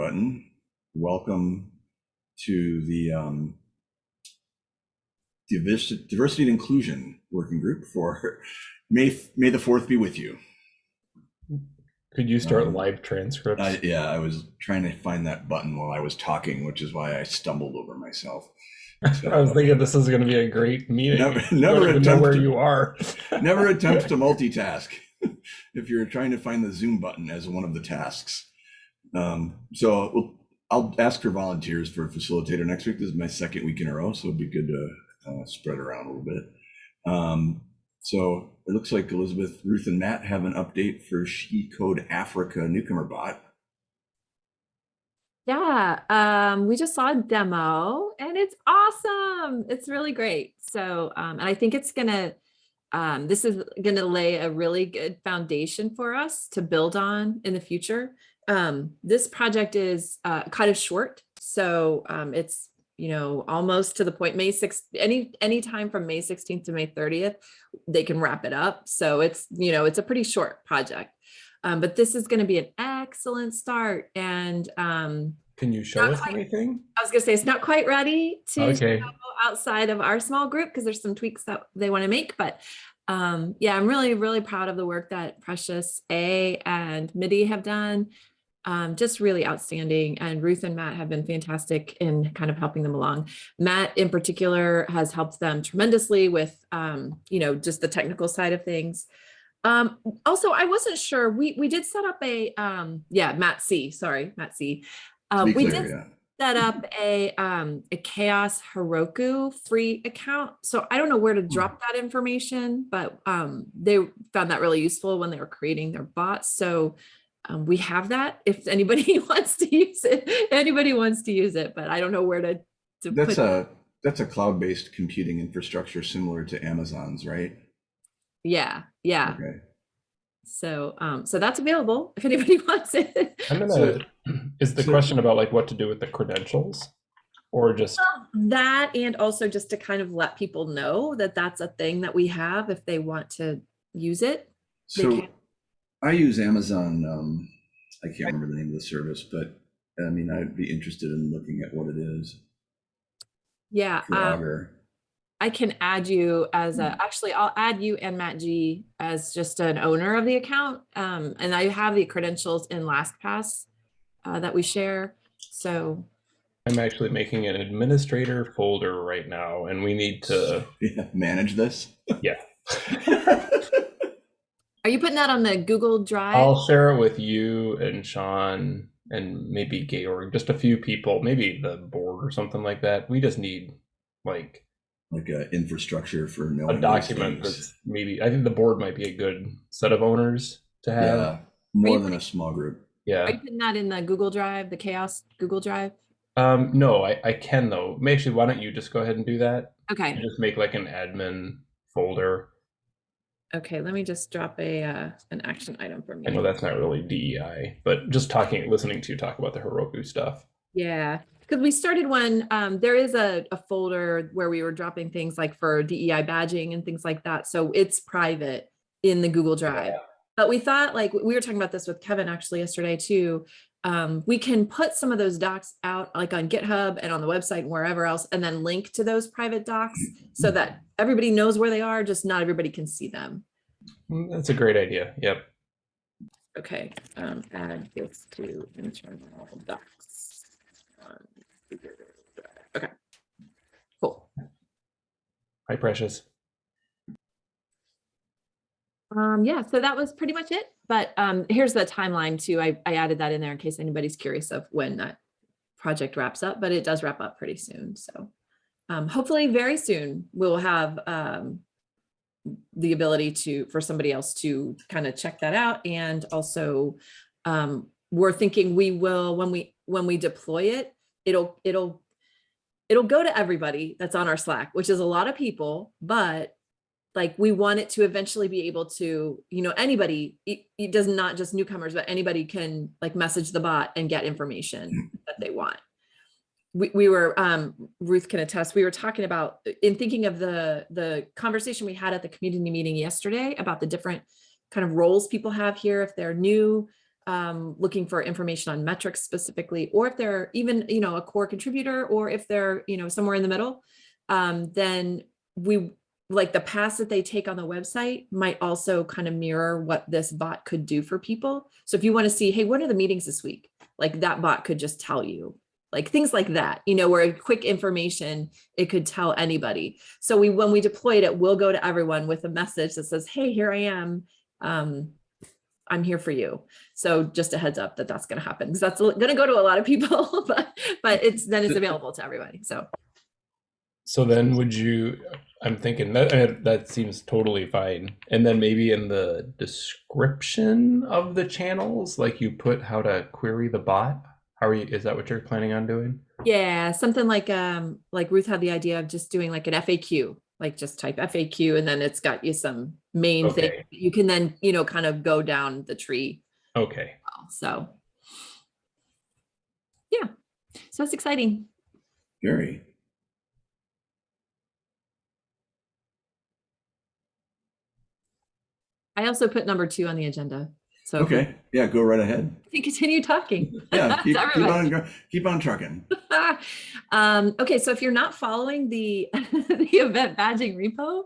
button. Welcome to the um, Diversity, Diversity and Inclusion Working Group for May, May the 4th be with you. Could you start Um, live transcripts? I, yeah, I was trying to find that button while I was talking, which is why I stumbled over myself. So, I was thinking this is going to be a great meeting. Never- never attempt where to- you are. never attempt to multitask if you're trying to find the Zoom button as one of the tasks. Um, so we'll, I'll ask for volunteers for a facilitator next week. This is my second week in a row, so it'd be good to uh, spread around a little bit. Um, so it looks like Elizabeth, Ruth, and Matt have an update for She Code Africa newcomer bot. Yeah, um, we just saw a demo and it's awesome. It's really great. So, um, and I think it's gonna, um, this is gonna lay a really good foundation for us to build on in the future. Um, this project is uh, kind of short, so um, it's you know almost to the point. May 6th, any any time from May 16th to May 30th, they can wrap it up. So it's you know it's a pretty short project. Um, but this is going to be an excellent start. And um, Can you show us quite. anything? I was going to say it's not quite ready to Okay. go outside of our small group because there's some tweaks that they want to make. But um, yeah, I'm really, really proud of the work that Precious A and MIDI have done. Um, just really outstanding. And Ruth and Matt have been fantastic in kind of helping them along. Matt in particular has helped them tremendously with, um, you know, just the technical side of things. Um, also, I wasn't sure, we, we did set up a, um, yeah, Matt C, sorry, Matt C. Um, be we clear, did yeah. set up a, um, a CHAOSS Heroku free account. So I don't know where to drop that information, but, um, they found that really useful when they were creating their bots. So, um, we have that if anybody wants to use it, anybody wants to use it, but I don't know where to, to That's put. a that's a cloud-based computing infrastructure similar to Amazon's, right? Yeah, yeah. Okay. So, um, so that's available if anybody wants it. I'm gonna. So- is the so- question about like what to do with the credentials, or just That and also just to kind of let people know that that's a thing that we have if they want to use it. They So can. I use Amazon. Um, I can't remember the name of the service, but I mean, I'd be interested in looking at what it is Yeah, um, I can add you as Hmm. a, actually, I'll add you and Matt G as just an owner of the account. Um, and I have the credentials in LastPass uh, that we share. So, I'm actually making an administrator folder right now, and we need to. Yeah, manage this. Yeah. are you putting that on the Google Drive? I'll share it with you and Sean and maybe Georg, just a few people, maybe the board or something like that. We just need like like a infrastructure for a knowing these document that's maybe. I think the board might be a good set of owners to have. yeah, more you than a small group. Yeah. Are you putting that in the Google Drive, the CHAOSS Google Drive? Um, no, I, I can though. May- Actually, why don't you just go ahead and do that? Okay. And just make like an admin folder. Okay. Let me just drop a, uh, an action item for me. I know that's not really DEI, but just talking, listening to you talk about the Heroku stuff. Yeah, because we started one, um, there is a, a folder where we were dropping things like for DEI badging and things like that. So it's private in the Google Drive. But we thought like, we were talking about this with Kevin actually yesterday too. Um, we can put some of those docs out like on GitHub and on the website and wherever else, and then link to those private docs so that everybody knows where they are, just not everybody can see them. Mm, That's a great idea. Yep. Okay, um, add this to internal docs. on Okay. Cool. Hi, Precious. Um, yeah, so that was pretty much it. But um, here's the timeline too. I, I added that in there in case anybody's curious of when that project wraps up, but it does wrap up pretty soon. So um, hopefully very soon we'll have um, the ability to, for somebody else to kind of check that out. And also um, we're thinking we will, when we, when we deploy it, it'll, it'll, it'll go to everybody that's on our Slack, which is a lot of people, but like we want it to eventually be able to, you know, anybody, it, it does not just newcomers, but anybody can like message the bot and get information that they want. We, we were, um, Ruth can attest, we were talking about, in thinking of the, the conversation we had at the community meeting yesterday about the different kind of roles people have here if they're new. um, looking for information on metrics specifically, or if they're even, you know, a core contributor, or if they're, you know, somewhere in the middle, um, then we, like the paths that they take on the website might also kind of mirror what this bot could do for people. So if you want to see, hey, what are the meetings this week? Like that bot could just tell you, like things like that, you know, where quick information, it could tell anybody. So we, when we deployed it, we'll go to everyone with a message that says, hey, here I am. Um, I'm here for you. So just a heads up that that's going to happen because that's going to go to a lot of people, but, but it's, then it's available to everybody. So So then would you, I'm thinking that, that seems totally fine. And then maybe in the description of the channels, like you put how to query the bot? How are you, is that what you're planning on doing? yeah, something like, um, like Ruth had the idea of just doing like an FAQ, like just type FAQ and then it's got you some main thing. You can then, you know, kind of go down the tree. Okay. So yeah, so it's exciting. Very. I also put number two on the agenda. So Okay. Yeah, go right ahead. can continue talking. Yeah, keep, keep on, keep on trucking. um, okay, so if you're not following the the event badging repo,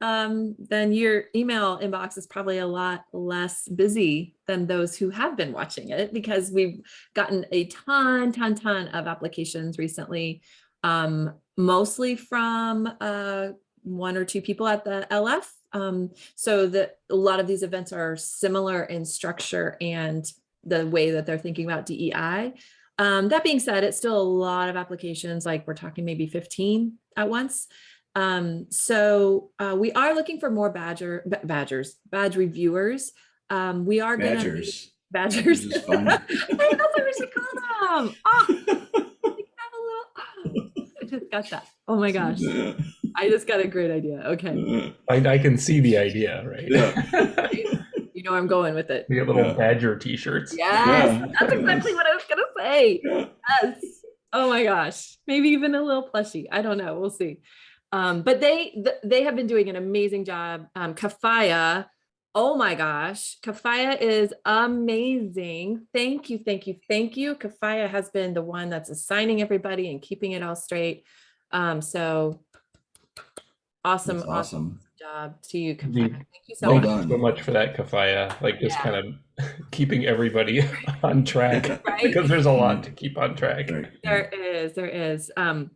um, then your email inbox is probably a lot less busy than those who have been watching it because we've gotten a ton, ton, ton of applications recently, um, mostly from uh, one or two people at the LF. Um, so that a lot of these events are similar in structure and the way that they're thinking about DEI. Um, that being said, it's still a lot of applications, like we're talking maybe 15 at once. Um, so uh, we are looking for more badger, badgers, badge reviewers. Um, we are gonna Badgers. badgers. Fun. I know what we should call them. Oh, we have a little- oh, I just got that. Oh my gosh, I just got a great idea. Okay, I, I can see the idea, right? Yeah. you know where I'm going with it. We have little Yeah. badger t-shirts. Yes, Yeah. that's exactly what I was gonna say. Yes. Oh my gosh. Maybe even a little plushie. I don't know. We'll see. Um, but they th- they have been doing an amazing job. Um, Kafaya. Oh my gosh. Kafaya is amazing. Thank you. Thank you. Thank you. Kafaya has been the one that's assigning everybody and keeping it all straight. Um, so awesome, awesome awesome. job to you, Kafaya. Thank you so Well much. done. so much for that, Kafaya. Like just Yeah. kind of keeping everybody on track Right? because there's a lot to keep on track. Right. There is, there is. Um,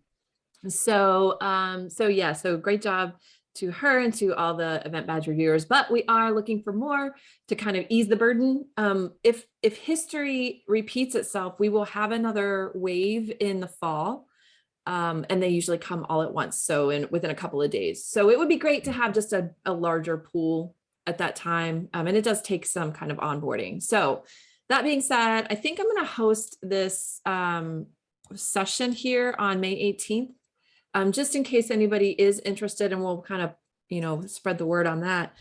so, um, so yeah, so great job to her and to all the event badge reviewers, but we are looking for more to kind of ease the burden. Um, if, if history repeats itself, we will have another wave in the fall. Um, and they usually come all at once. So in, within a couple of days. So it would be great to have just a, a larger pool at that time. Um, and it does take some kind of onboarding. So that being said, I think I'm going to host this, um, session here on May 18th. Um, just in case anybody is interested and we'll kind of, you know, spread the word on that.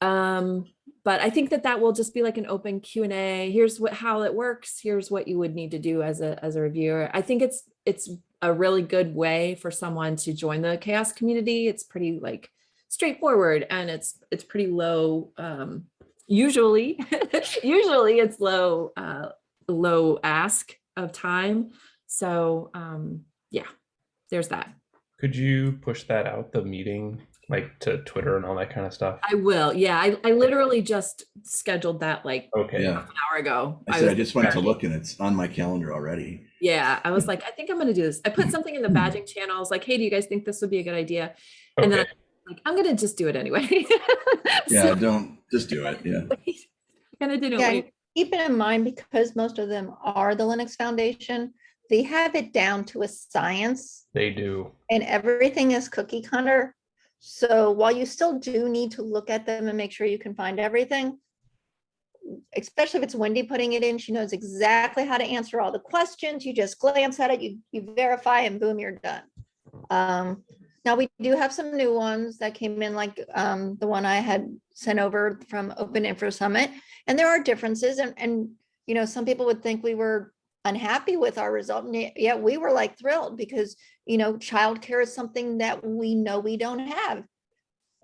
Um, but I think that that will just be like an open Q and A. Here's what, how it works. Here's what you would need to do as a, as a reviewer. I think it's, it's a really good way for someone to join the chaos community. It's pretty like straightforward and it's, it's pretty low, um, usually, usually it's low, uh, low ask of time. So, um, yeah, there's that. Could you push that out, the meeting, like to Twitter and all that kind of stuff? I will. Yeah, I, I literally just scheduled that like Okay. Yeah. an hour ago. I said, I was- just went to look and it's on my calendar already. Yeah, I was mm. like, I think I'm gonna do this. I put something in the mm. badging channels like, hey, do you guys think this would be a good idea? And then Okay. Like, I'm gonna just do it anyway. Yeah, So, don't, just do it. Yeah. Kind of didn't Yeah, wait. keep it in mind because most of them are the Linux Foundation. They have it down to a science They do. and everything is cookie cutter. So while you still do need to look at them and make sure you can find everything, especially if it's Wendy putting it in, she knows exactly how to answer all the questions. You just glance at it, you, you verify and boom, you're done. Um, now we do have some new ones that came in like um, the one I had sent over from OpenInfra Summit. And there are differences and, and, you know, some people would think we were unhappy with our result. and yet- we were like thrilled because, you know, childcare is something that we know we don't have.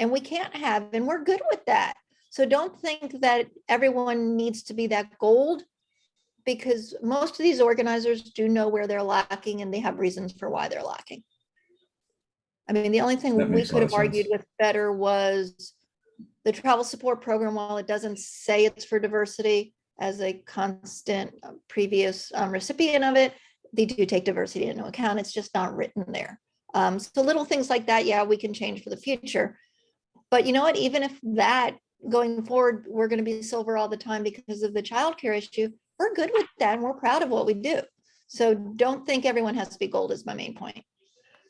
And we can't have, and we're good with that. So don't think that everyone needs to be that gold because most of these organizers do know where they're lacking and they have reasons for why they're lacking. I mean, the only thing That we could have argued sense. with better was the travel support program, while it doesn't say it's for diversity as a constant uh, previous um, recipient of it, they do take diversity into account. It's just not written there. Um, so little things like that, yeah, we can change for the future. But you know what, even if that going forward, we're gonna be silver all the time because of the childcare issue, we're good with that and we're proud of what we do. So don't think everyone has to be gold is my main point.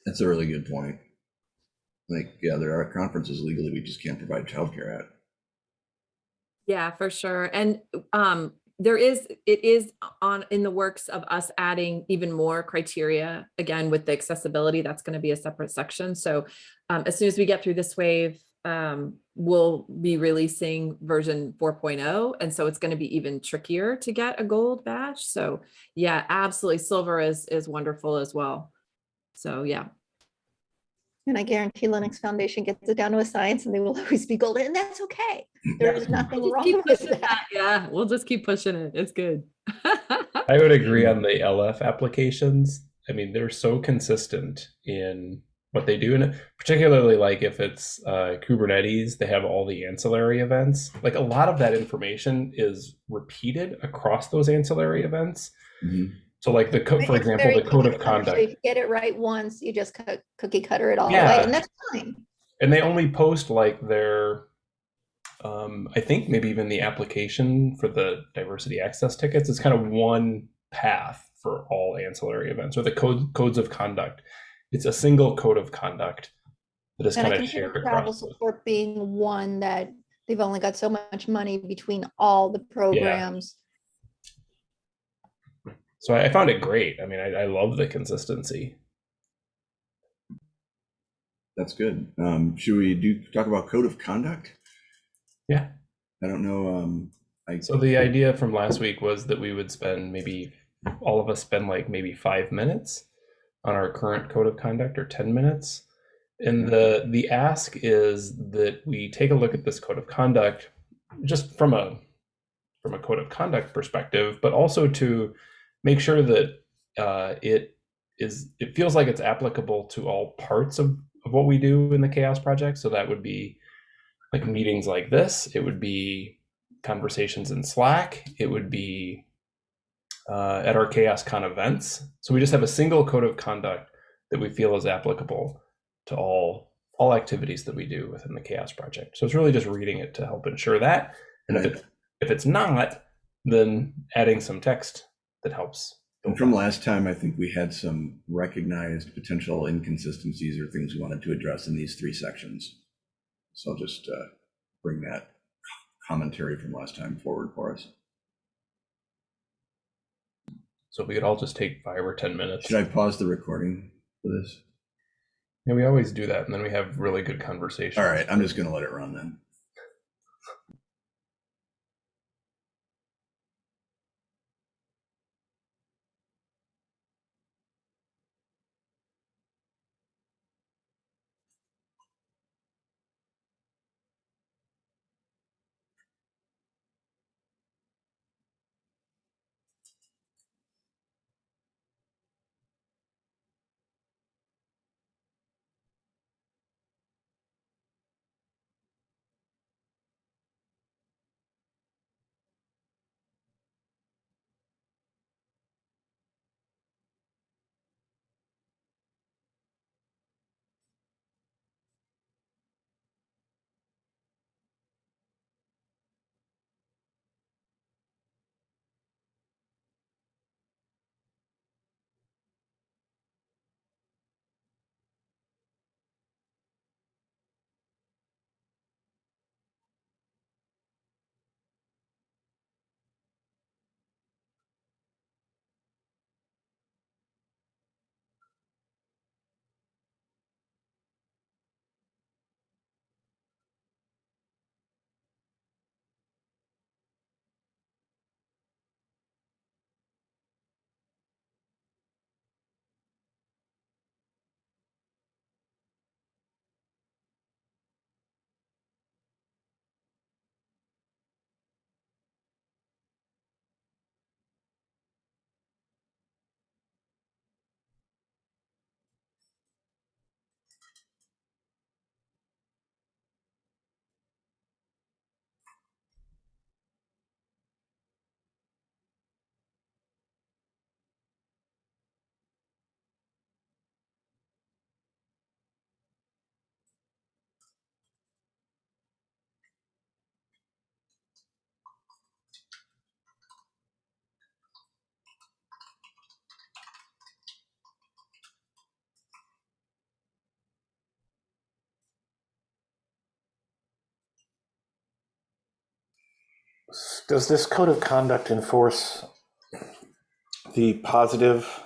That's a really good point. Like, yeah, there are conferences legally we just can't provide childcare at. Yeah, for sure. And um, there is, it is on, in the works of us adding even more criteria, again, with the accessibility, that's going to be a separate section. So um, as soon as we get through this wave, um, we'll be releasing version 4.0. And so it's going to be even trickier to get a gold badge. So yeah, absolutely. Silver is, is wonderful as well. So yeah. And I guarantee Linux Foundation gets it down to a science and they will always be golden and that's okay. There is nothing We'll wrong with that. that. Yeah, we'll just keep pushing it. It's good. I would agree on the LF applications. I mean, they're so consistent in what they do, and particularly like if it's uh, Kubernetes, they have all the ancillary events. Like a lot of that information is repeated across those ancillary events. Mhm. So, like the co- for example, the code of cookie. So conduct, If you get it right once, you just cut- cookie cutter it all Yeah. away and that's fine. and they only post like their. Um, I think maybe even the application for the diversity access tickets is kind of one path for all ancillary events or the code codes of conduct. It's a single code of conduct that is And I kind of consider shared travel across. those. support being one that they've only got so much money between all the programs. So I I found it great. I mean, I, I love the consistency. That's good. Um, should we do, talk about code of conduct? Yeah. I don't know, um, I. So the idea from last week was that we would spend maybe all of us spend like maybe five minutes on our current code of conduct or 10 minutes. And the the ask is that we take a look at this code of conduct just from a from a code of conduct perspective, but also to make sure that uh, it is it feels like it's applicable to all parts of, of what we do in the chaos project. So that would be like meetings like this. It would be conversations in Slack. It would be uh, at our CHAOSScon events. So we just have a single code of conduct that we feel is applicable to all all activities that we do within the CHAOSS Project. So it's really just reading it to help ensure that. And if it if it's not, then adding some text that helps. And from last time, I think we had some recognized potential inconsistencies or things we wanted to address in these three sections. So I'll just uh, bring that commentary from last time forward for us. So if we could all just take five or ten minutes. Should I pause the recording for this? Yeah, we always do that, and then we have really good conversations. All right, I'm just gonna let it run then. Does this code of conduct enforce the positive,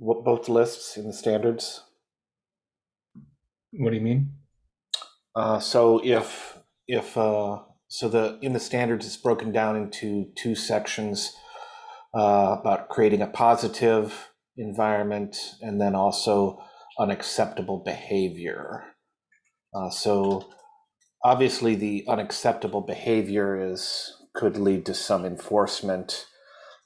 both lists in the standards? What do you mean? Uh, so if, if, uh, so the, in the standards, it's broken down into two sections uh, about creating a positive environment and then also unacceptable behavior. Uh, so obviously the unacceptable behavior is, could lead to some enforcement.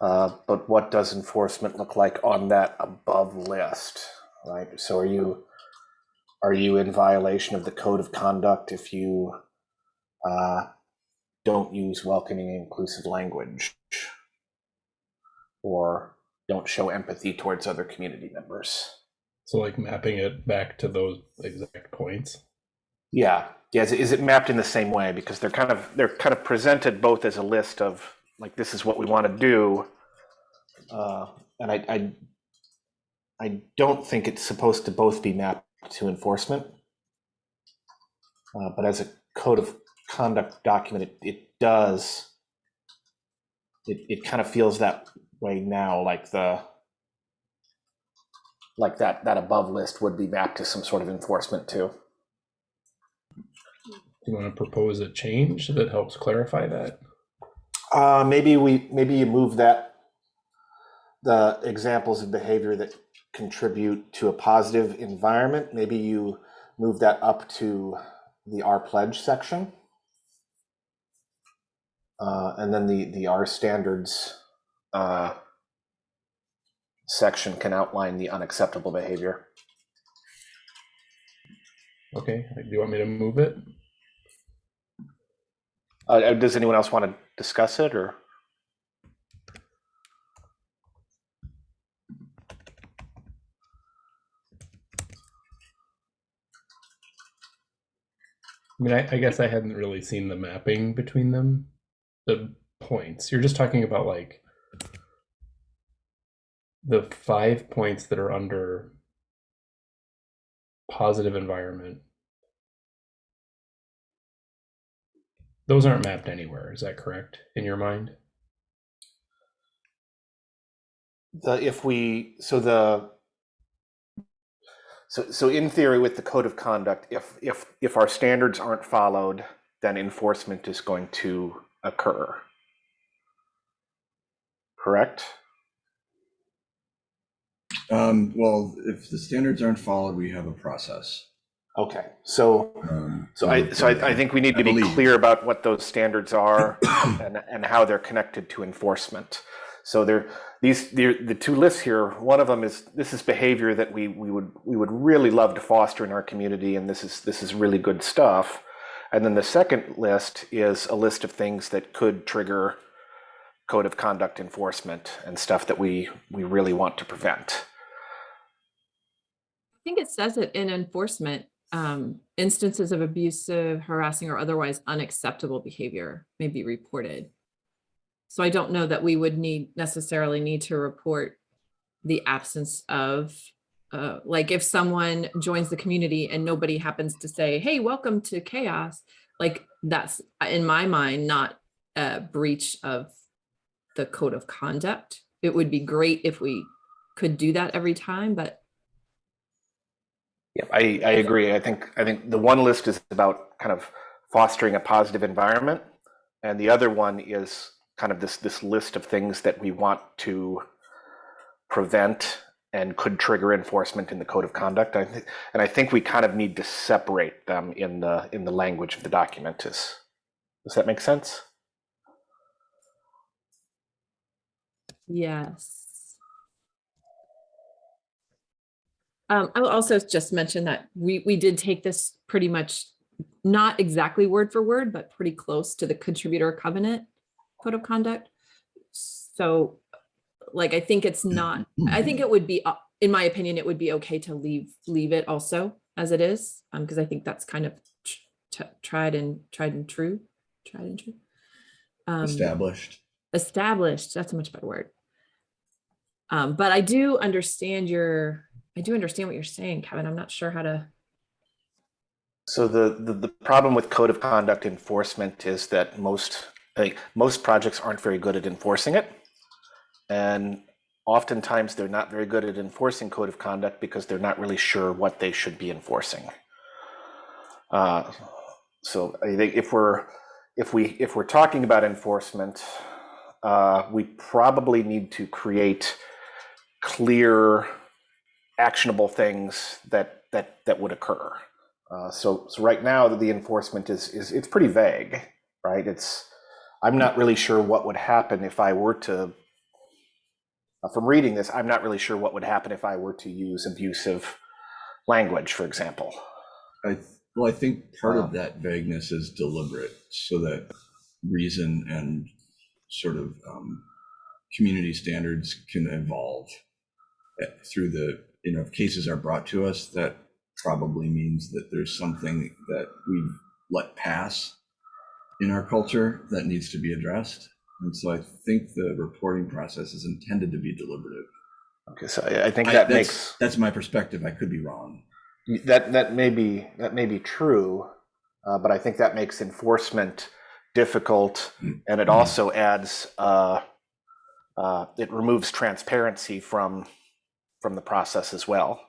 Uh, but what does enforcement look like on that above list, right? So are you, are you in violation of the code of conduct if you uh, don't use welcoming and inclusive language or don't show empathy towards other community members? So like mapping it back to those exact points. Yeah, yeah. Is it, is it mapped in the same way because they're kind of they're kind of presented both as a list of like this is what we want to do, uh, and I, I I don't think it's supposed to both be mapped to enforcement, uh, but as a code of conduct document, it, it does. It it kind of feels that way now, like the like that that above list would be mapped to some sort of enforcement too. You want to propose a change that helps clarify that? Uh, maybe we, maybe you move that, the examples of behavior that contribute to a positive environment, maybe you move that up to the R pledge section. Uh, and then the, the R standards, uh, section can outline the unacceptable behavior. Okay, do you want me to move it? Uh, Uh, does anyone else want to discuss it or? I mean, I, I guess I hadn't really seen the mapping between them, the points. You're just talking about like the five points that are under positive environment. Those aren't mapped anywhere. Is that correct in your mind? the if we so the so so in theory with the code of conduct if if if our standards aren't followed then enforcement is going to occur correct Um, well, if the standards aren't followed, we have a process. Okay so Um, so i so i, I think we need to be clear about what those standards are and and how they're connected to enforcement. So there these the, the two lists here one of them is this is behavior that we we would we would really love to foster in our community and this is this is really good stuff. And then the second list is a list of things that could trigger code of conduct enforcement and stuff that we we really want to prevent. I think it says it in enforcement, um, instances of abusive, harassing, or otherwise unacceptable behavior may be reported. So I don't know that we would need necessarily need to report the absence of, uh, like if someone joins the community and nobody happens to say, hey, welcome to chaos, like that's in my mind, not a breach of the code of conduct. It would be great if we could do that every time, but Yeah, I, I agree. I think I think the one list is about kind of fostering a positive environment, and the other one is kind of this this list of things that we want to prevent and could trigger enforcement in the code of conduct. I think, and I think we kind of need to separate them in the in the language of the document. Is does that make sense? Yes. Um, I will also just mention that we, we did take this pretty much, not exactly word for word, but pretty close to the contributor covenant code of conduct. So like, I think it's not, I think it would be, uh, in my opinion, it would be okay to leave, leave it also as it is. Um, because I think that's kind of tried and, tried and true, tried and true. Um, established. established that's a much better word um but i do understand your i do understand what you're saying kevin i'm not sure how to So the, the, the problem with code of conduct enforcement is that most like, most projects aren't very good at enforcing it. And oftentimes they're not very good at enforcing code of conduct because they're not really sure what they should be enforcing. Uh, so I think if we're if we if we're talking about enforcement, uh, we probably need to create clear, actionable things that that that would occur. Uh, so so right now the enforcement is is it's pretty vague, right? It's I'm not really sure what would happen if I were to. Uh, from reading this, I'm not really sure what would happen if I were to use abusive language, for example. I, well, I think part Wow. of that vagueness is deliberate so that reason and sort of um, community standards can evolve eh, through the, you know, if cases are brought to us, that probably means that there's something that we've let pass in our culture that needs to be addressed. And so I think the reporting process is intended to be deliberative. Okay, so I, I think I- that that's- makes That's my perspective. I could be wrong. that that may be that may be true, uh, but I think that makes enforcement difficult, and it also adds uh, uh, it removes transparency from from the process as well,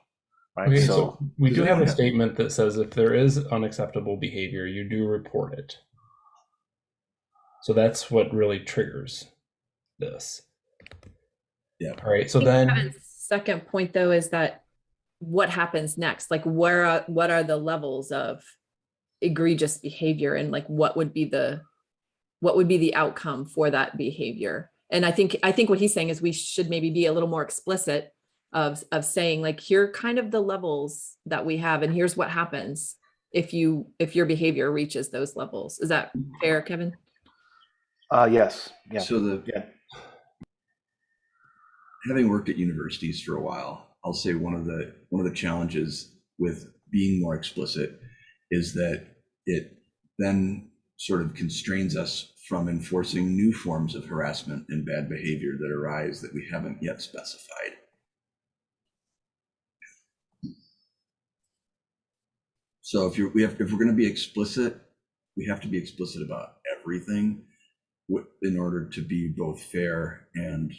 right? Okay, so, so we do have a statement that says if there is unacceptable behavior, you do report it. So that's what really triggers this. Yeah. All right. So then, Kevin's Second point though is that what happens next? Like where, are what are the levels of egregious behavior and like what would be the, what would be the outcome for that behavior? And I think, I think what he's saying is we should maybe be a little more explicit of, of saying like, here are kind of the levels that we have and here's what happens if you, if your behavior reaches those levels. Is that fair, Kevin? uh, yes, yeah, So the yeah. having worked at universities for a while, I'll say one of the one of the challenges with being more explicit is that it then sort of constrains us from enforcing new forms of harassment and bad behavior that arise that we haven't yet specified. So if you're we have if we're going to be explicit, we have to be explicit about everything in order to be both fair and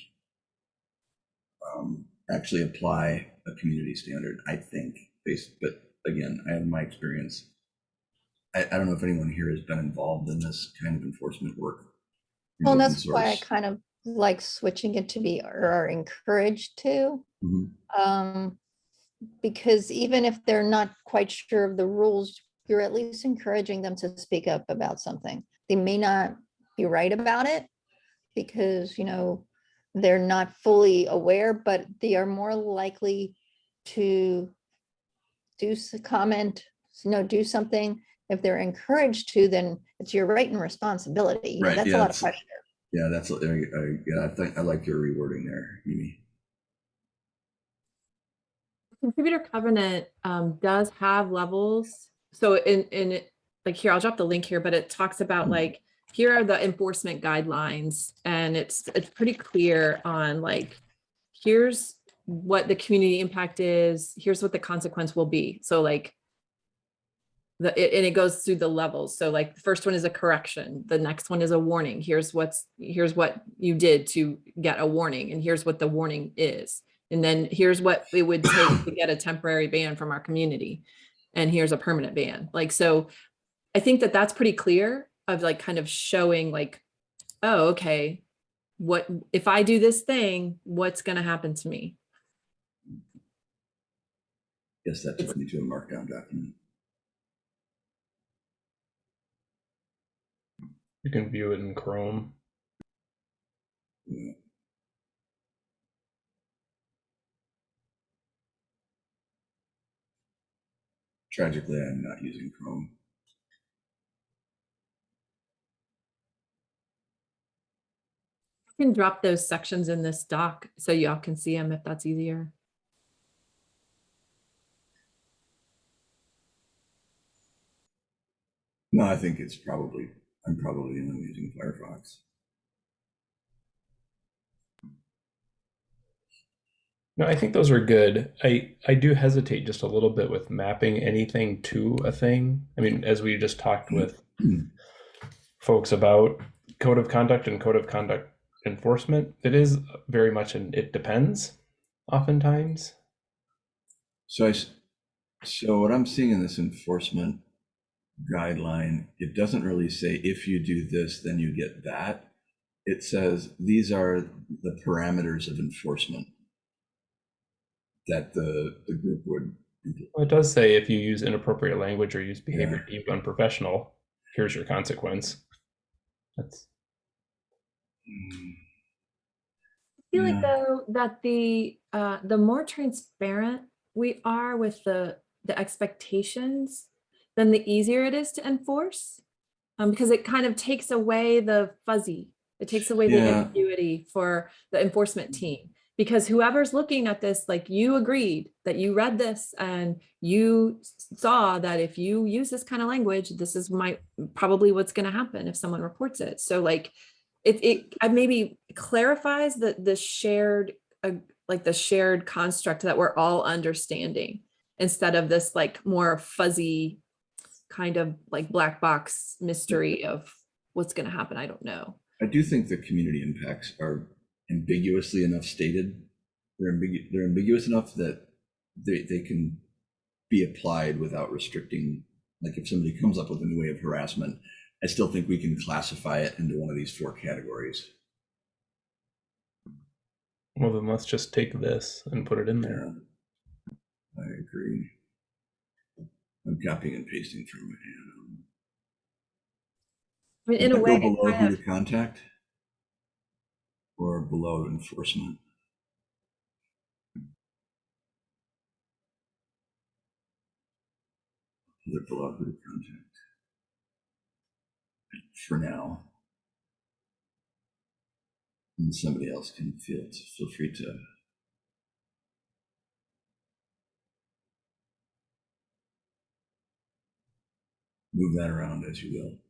um, actually apply a community standard, I think, based, but again, I have my experience. I, I don't know if anyone here has been involved in this kind of enforcement work. Well, that's why I kind of like switching it to be or are encouraged to. Mhm. Um, because even if they're not quite sure of the rules, you're at least encouraging them to speak up about something. They may not be right about it because, you know, they're not fully aware, but they are more likely to do comment, you know, do something. If they're encouraged to, then it's your right and responsibility. Right, That's yeah, a lot of pressure. Yeah, that's, I, I, yeah, I think, I like your rewording there, Amy. Contributor covenant um, does have levels. So in, in, like here, I'll drop the link here, but it talks about Mhm. like, here are the enforcement guidelines and it's, it's pretty clear on like, here's what the community impact is, here's what the consequence will be. So like, the, it- and it goes through the levels. So like, the first one is a correction, the next one is a warning. Here's what's, here's what you did to get a warning and here's what the warning is. And then here's what it would take to get a temporary ban from our community. And here's a permanent ban. Like, so I think that that's pretty clear of like kind of showing like, oh, okay, what, if I do this thing, what's going to happen to me? Yes, that took me to a markdown document. you can view it in Chrome. Yeah. Tragically, I'm not using Chrome. I can drop those sections in this doc so y'all can see them if that's easier. No, I think it's probably, I'm probably only using Firefox. No, I think those are good. I I do hesitate just a little bit with mapping anything to a thing. I mean, as we just talked with Mm. folks about, code of conduct and code of conduct enforcement, it is very much an it depends oftentimes. So I so what I'm seeing in this enforcement guideline, it doesn't really say if you do this, then you get that. It says these are the parameters of enforcement that the, the group would. Well, it does say if you use inappropriate language or use behavior deemed unprofessional, here's your consequence. That's I feel Yeah. like though that the uh the more transparent we are with the the expectations, then the easier it is to enforce. Um, because it kind of takes away the fuzzy. It takes away the ambiguity for the enforcement team. Because whoever's looking at this, like you agreed that you read this and you saw that if you use this kind of language, this is my probably what's going to happen if someone reports it. So like it, it maybe clarifies the the shared uh, like the shared construct that we're all understanding instead of this like more fuzzy kind of like black box mystery of what's going to happen i don't know I do think the community impacts are ambiguously enough stated. They're ambigu- they're ambiguous enough that they, they can be applied without restricting. Like if somebody comes up with a new way of harassment, I still think we can classify it into one of these four categories. well then let's just take this and put it in there. Yeah, I agree. I'm copying and pasting from it. yeah. I mean, in Does a way go it below who to contact or below enforcement. It below contact? For now. And somebody else can feel feel free to. Move that around as you will.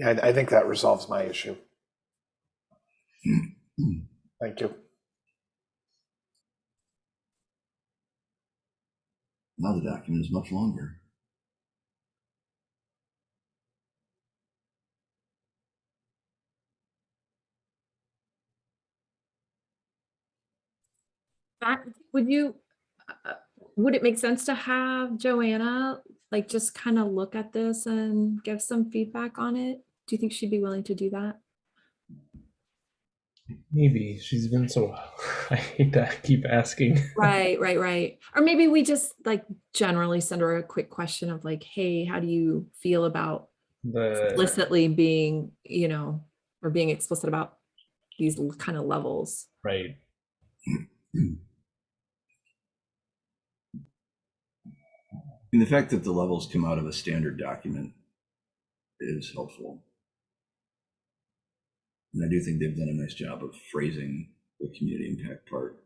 Yeah, I, I think that resolves my issue. Thank you. Now the document is much longer. Matt, would you uh, would it make sense to have joanna like just kind of look at this and give some feedback on it do you think she'd be willing to do that Maybe she's been so. I hate to keep asking. right right right or maybe we just like generally send her a quick question of like hey how do you feel about The explicitly being you know or being explicit about these kind of levels right. And the fact that the levels come out of a standard document is helpful. And I do think they've done a nice job of phrasing the community impact part.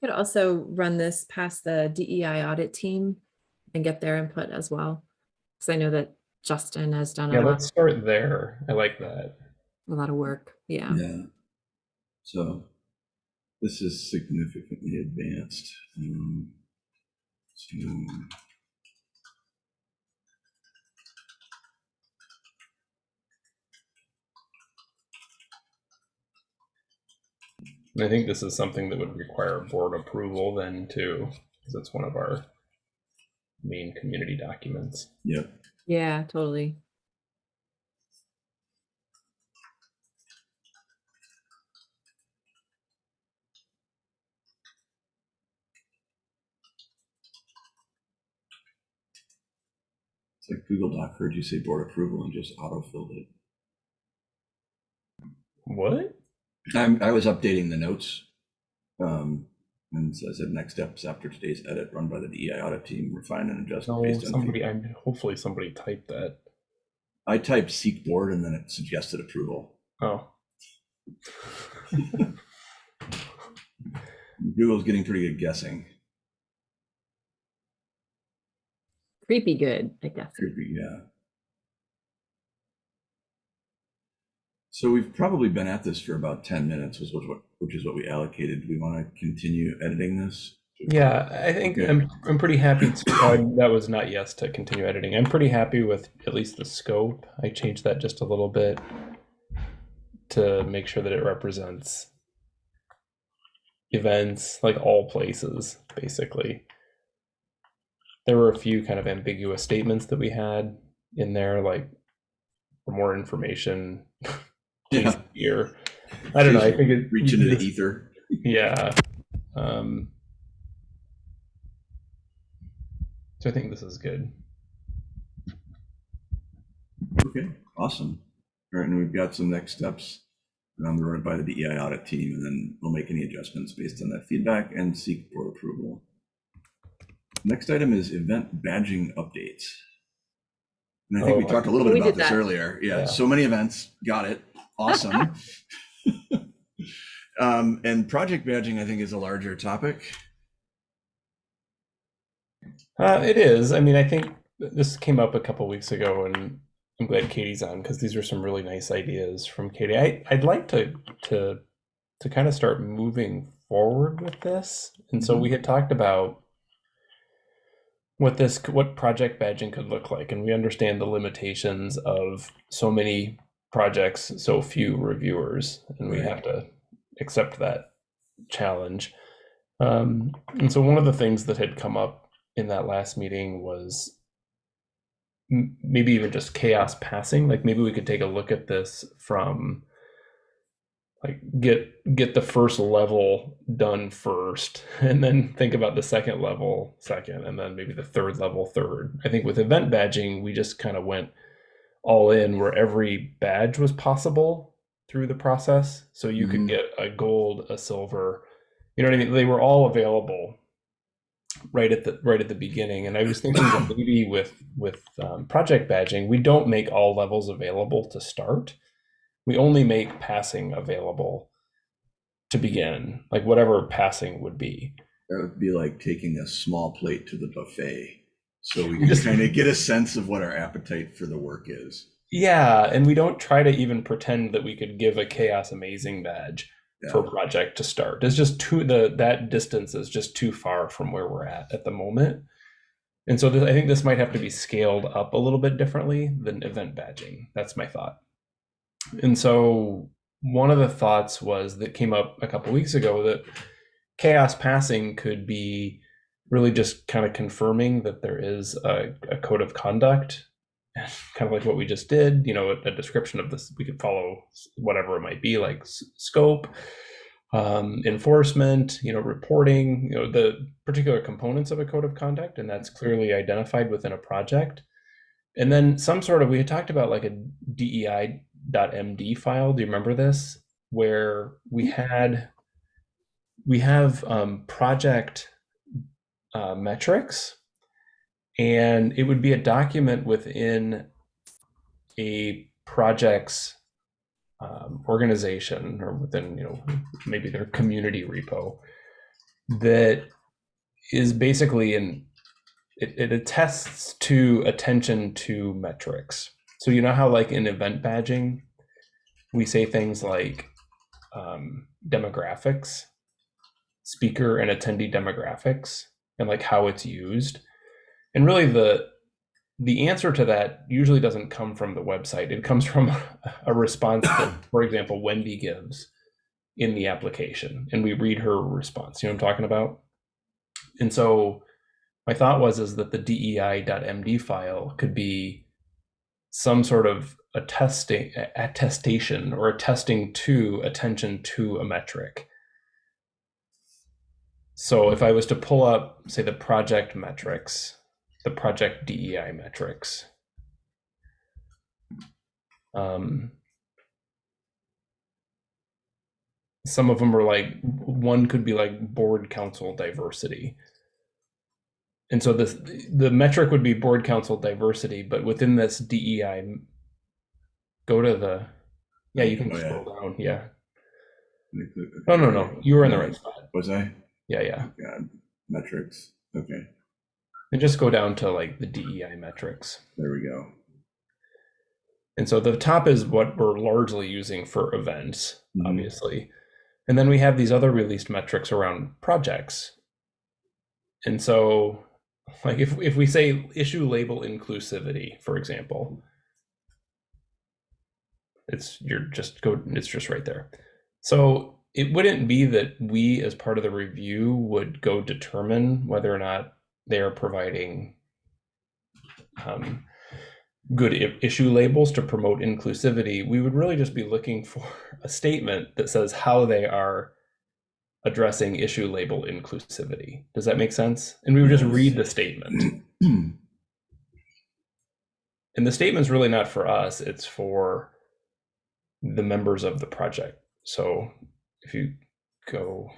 Could also run this past the DEI audit team and get their input as well. Because I know that Justin has done Yeah, a lot, let's start there. I like that. a lot of work. Yeah. Yeah. So this is significantly advanced. Um, so And I think this is something that would require board approval then too, because it's one of our main community documents. yep. Yeah, totally. It's like Google Doc heard you say board approval and just auto-filled it. What? I'm, I was updating the notes. Um, and so I said next steps after today's edit run by the DEI audit team, refine and adjust No, based on. somebody. feedback. I'm hopefully somebody typed that. I typed seek board and then it suggested approval. Oh, Google's getting pretty good guessing. Creepy good, I guess. Creepy, yeah. So we've probably been at this for about ten minutes, was what, which is what we allocated. Do we want to continue editing this? yeah. I think Okay. I'm. I'm pretty happy. To, uh, that was not yes to continue editing. I'm pretty happy with at least the scope. I changed that just a little bit to make sure that it represents events like all places basically there were a few kind of ambiguous statements that we had in there like for more information Yeah. here i don't know i think it Reach into the ether. yeah um so i think this is good Okay, awesome. All right, and we've got some next steps on the road by the DEI audit team, and then we'll make any adjustments based on that feedback and seek board approval. Next item is event badging updates. And I think we Oh, talked a little bit about this that. earlier. Yeah, Yeah. so many events, got it, awesome. Um, and project badging, I think, is a larger topic. Uh, it is. I mean, I think this came up a couple weeks ago, and I'm glad Katie's on because these are some really nice ideas from Katie. I, I'd like to to to kind of start moving forward with this, and so we had talked about what this what project badging could look like, and we understand the limitations of so many projects, so few reviewers, and we have to accept that challenge. Um, and so one of the things that had come up in that last meeting was maybe even just CHAOSS passing. Like maybe we could take a look at this from like get get the first level done first and then think about the second level second and then maybe the third level third. I think with event badging we just kind of went all in where every badge was possible through the process. So you Mhm. could get a gold a silver you know what i mean? They were all available right at the right at the beginning. And i was thinking that maybe with with um, project badging we don't make all levels available to start. We only make passing available to begin like whatever passing would be. That would be like taking a small plate to the buffet. So we can Just- kind of get a sense of what our appetite for the work is. yeah and we don't try to even pretend that we could give a CHAOSS amazing badge Yeah. for a project to start it's just too the that distance is just too far from where we're at at the moment and so this, i think this might have to be scaled up a little bit differently than event badging that's my thought and so one of the thoughts was that came up a couple weeks ago that CHAOSS passing could be really just kind of confirming that there is a, a code of conduct kind of like what we just did you know a, a description of this we could follow whatever it might be like scope um, enforcement you know reporting you know the particular components of a code of conduct and that's clearly identified within a project. And then some sort of we had talked about like a dei.md file do you remember this? Where we had we have um, project uh, metrics and it would be a document within a project's um, organization or within you know maybe their community repo that is basically in it, it attests to attention to metrics. So you know how like in event badging, we say things like um, demographics, speaker and attendee demographics, and like how it's used. And really the the answer to that usually doesn't come from the website. It comes from a response that, for example, Wendy gives in the application, and we read her response. You know what I'm talking about? And so my thought was is that the dei.md file could be some sort of attesting attestation or attesting to attention to a metric. So if I was to pull up, say, the project metrics, the project DEI metrics, um, some of them are like one could be like board council diversity and so this the metric would be board council diversity but within this dei go to the yeah you can Oh, yeah. scroll down yeah no no no you were in the right spot Was I? Yeah yeah. God, metrics. Okay, and just go down to like the dei metrics. There we go. and so the top is what we're largely using for events Mhm. obviously. And then we have these other released metrics around projects. And so like if, if we say issue label inclusivity for example it's you're just go it's just right there. So it wouldn't be that we as part of the review would go determine whether or not they are providing um, good i- issue labels to promote inclusivity. We would really just be looking for a statement that says how they are addressing issue label inclusivity. Does that make sense? And we would just read the statement. And the statement's really not for us. It's for the members of the project. So if you go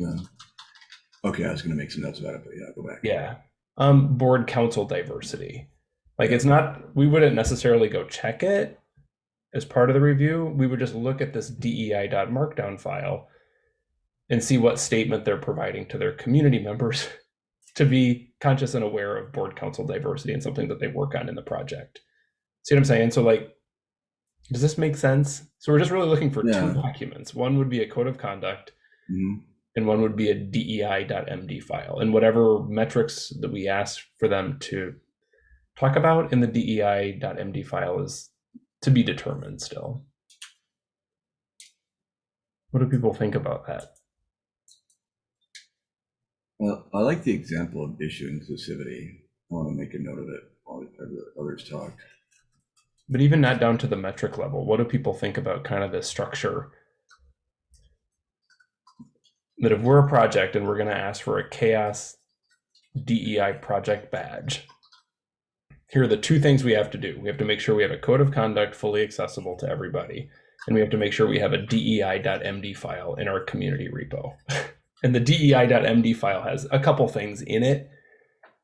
okay, I was gonna make some notes about it, but yeah, go back. yeah. Um board council diversity. Like it's not we wouldn't necessarily go check it as part of the review. We would just look at this dei.markdown file and see what statement they're providing to their community members to be conscious and aware of board council diversity and something that they work on in the project. See what i'm saying? So like does this make sense so we're just really looking for Yeah. two documents one would be a code of conduct Mhm. and one would be a dei.md file and whatever metrics that we ask for them to talk about in the dei.md file is to be determined still what do people think about that Well, I like the example of issue inclusivity. I want to make a note of it while the others talk. But even not down to the metric level what do people think about kind of the structure? That if we're a project and we're going to ask for a CHAOSS dei project badge here are the two things we have to do. We have to make sure we have a code of conduct fully accessible to everybody and we have to make sure we have a dei.md file in our community repo. And the dei.md file has a couple things in it.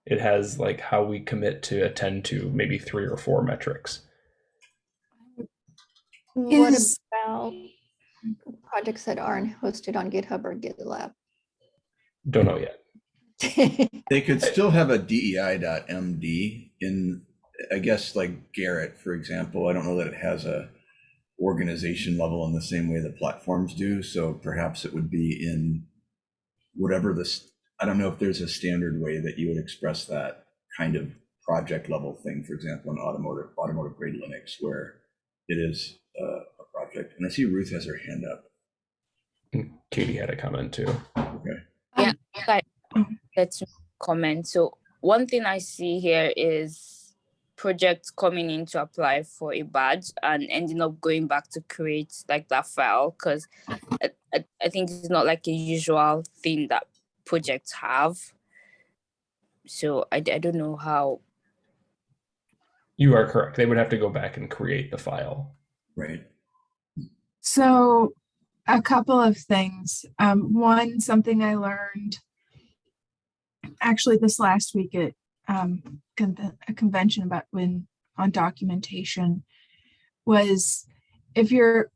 It has like how we commit to attend to maybe three or four metrics What Is- about projects that aren't hosted on GitHub or GitLab? don't know yet They could still have a DEI.MD in, I guess, like Gerrit, for example. I don't know that it has a organization level in the same way that platforms do. So perhaps it would be in whatever this, I don't know if there's a standard way that you would express that kind of project level thing, for example, in automotive, automotive grade Linux, where it is uh, a project. And I see Ruth has her hand up. Katie had a comment too Okay. Yeah, let's comment. So one thing I see here is projects coming in to apply for a badge and ending up going back to create like that file because I, I, I think it's not like a usual thing that projects have. So I, I don't know how you are correct they would have to go back and create the file Right. So, a couple of things. Um, one, something I learned actually this last week at um, con- a convention about when on documentation was if you're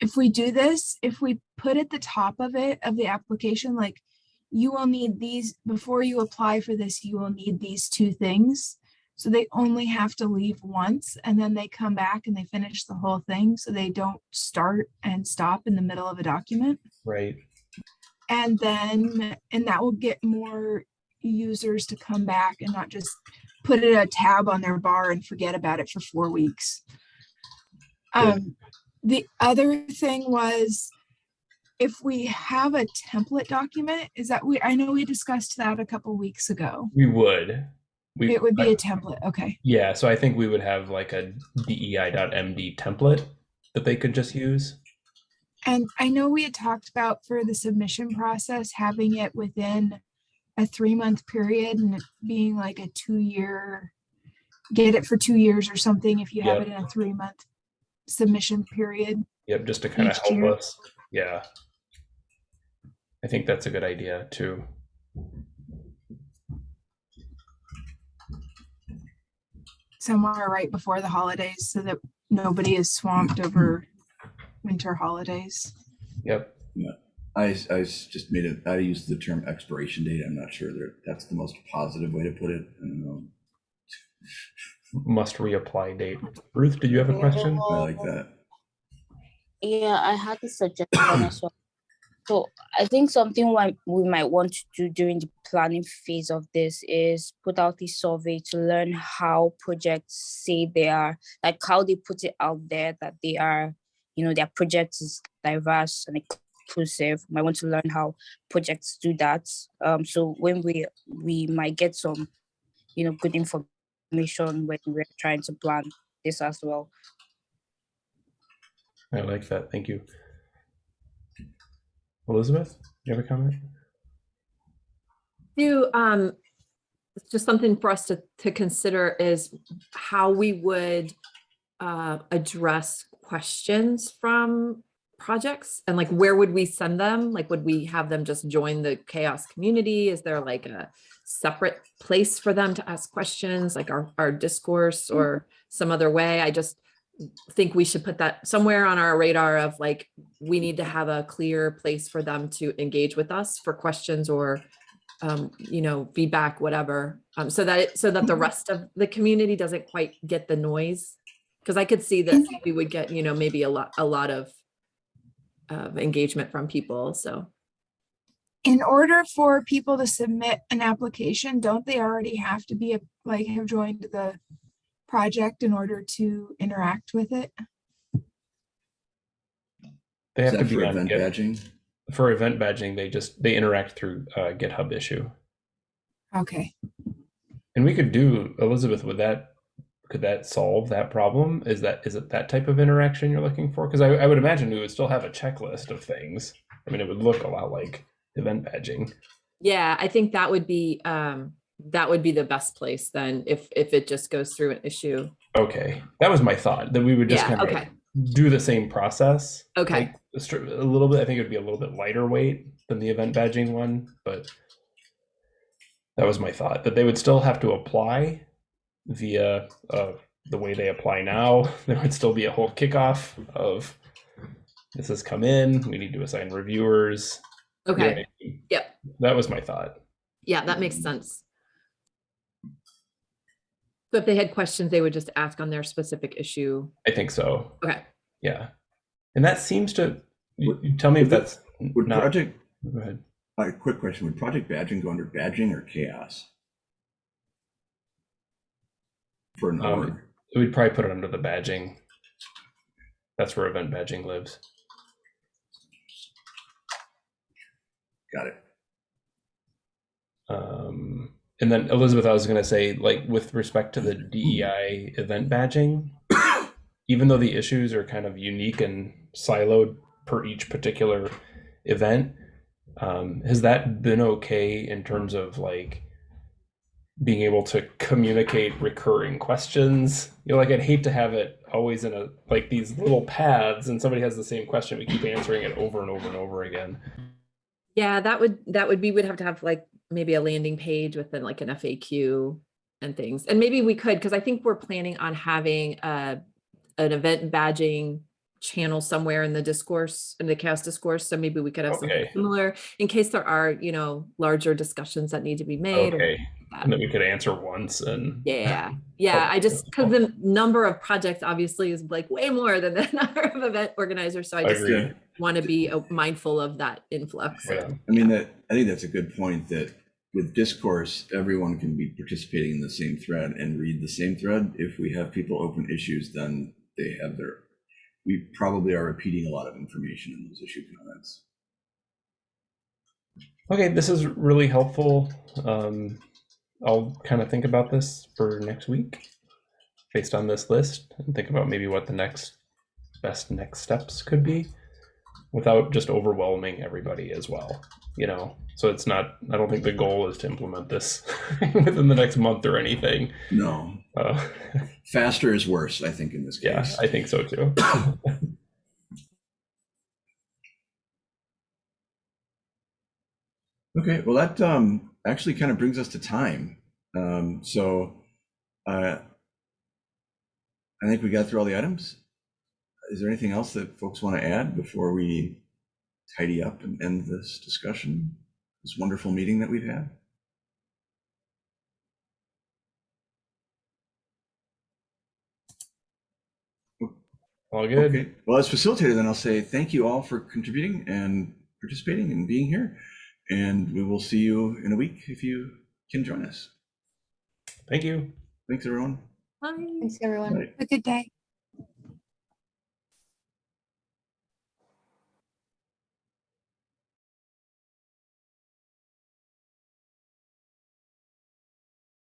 if if we do this, if we put at the top of it, of the application, like you will need these, before you apply for this, you will need these two things. So they only have to leave once and then they come back and they finish the whole thing. So they don't start and stop in the middle of a document. Right. And then, and that will get more users to come back and not just put it a tab on their bar and forget about it for four weeks. Yeah. Um, the other thing was if we have a template document, is that we, I know we discussed that a couple weeks ago. We would. We, It would be I- a template, okay. yeah, so I think we would have like a DEI.MD template that they could just use. And I know we had talked about for the submission process, having it within a three month period and it being like a two year, get it for two years or something if you have Yep. it in a three month submission period. Yep, just to kind of help year. us. Yeah. I think that's a good idea too. Somewhere right before the holidays so that nobody is swamped over winter holidays. Yep. Yeah. I, I just made it, I used the term expiration date. I'm not sure that that's the most positive way to put it. I don't know. Must reapply date. Ruth, did you have a question? I like that. Yeah, I had a suggestion as well. So I think something we might want to do during the planning phase of this is put out a survey to learn how projects say they are, like how they put it out there that they are, you know, their project is diverse and inclusive. Might want to learn how projects do that. Um, so when we we might get some, you know, good information when we're trying to plan this as well. I like that. Thank you. Elizabeth, you have a comment? Do, um, just something for us to, to consider is how we would uh, address questions from projects and like where would we send them? Like, would we have them just join the CHAOSS community? Is there like a separate place for them to ask questions, like our, our discourse or some other way? I just think we should put that somewhere on our radar of like, we need to have a clear place for them to engage with us for questions or um, you know, feedback, whatever, um, so that it, so that the rest of the community doesn't quite get the noise. Cause I could see that we would get, you know, maybe a lot, a lot of of engagement from people, so. In order for people to submit an application, don't they already have to be, a like, have joined the project in order to interact with it? They have to be for on event Git. badging? For event badging, they just they interact through uh, GitHub issue. Okay, And we could do Elizabeth. Would that could that solve that problem? Is that is it that type of interaction you're looking for? Because I, I would imagine we would still have a checklist of things. I mean, it would look a lot like event badging. Yeah, I think that would be, um, that would be the best place then if, if it just goes through an issue. Okay, that was my thought that we would just Yeah, kind of okay, do the same process. okay, like, a a little bit. I think it would be a little bit lighter weight than the event badging one, but that was my thought that they would still have to apply via uh, the way they apply now. There would still be a whole kickoff of this has come in. We need to assign reviewers. You know what okay, mean? Yep. That was my thought. yeah, that makes sense. So if they had questions, they would just ask on their specific issue. I think so. Okay, Yeah, and that seems to. You, Would- you tell me if that's Would not. project, Go ahead. a quick question, would project badging go under badging or CHAOSS? For an Um, org? We'd probably put it under the badging. That's where event badging lives. Got it. Um, and then Elizabeth, I was going to say, like with respect to the DEI event badging, even though the issues are kind of unique and siloed per each particular event, um, has that been okay in terms of like being able to communicate recurring questions? You know, like I'd hate to have it always in a like these little paths and somebody has the same question, we keep answering it over and over and over again. yeah, that would, that would, be would have to have like maybe a landing page with then like an FAQ and things. And maybe we could, because I think we're planning on having uh an event badging channel somewhere in the discourse, in the CHAOSS discourse. So maybe we could have something similar in case there are, you know, larger discussions that need to be made. or Okay. that. And then we could answer once and Yeah, yeah, I just, because the number of projects obviously is like way more than the number of event organizers, so I just Agreed. want to be uh, mindful of that influx. Yeah. I mean, that, I think that's a good point that with discourse, everyone can be participating in the same thread and read the same thread. If we have people open issues, then they have their, we probably are repeating a lot of information in those issue comments. Okay, this is really helpful. Um, I'll kind of think about this for next week based on this list and think about maybe what the next best next steps could be without just overwhelming everybody as well. You know, so it's not, I don't think the goal is to implement this within the next month or anything. No, Uh, faster is worse, I think, in this yeah, case. I think so too. Okay, well, that um, actually kind of brings us to time. Um, so uh, I think we got through all the items. Is there anything else that folks want to add before we tidy up and end this discussion, this wonderful meeting that we've had? All good. Okay, well, as facilitator, then I'll say thank you all for contributing and participating and being here. And we will see you in a week if you can join us. Thank you. Thanks, everyone. Bye. Thanks, everyone. Bye. Have a good day.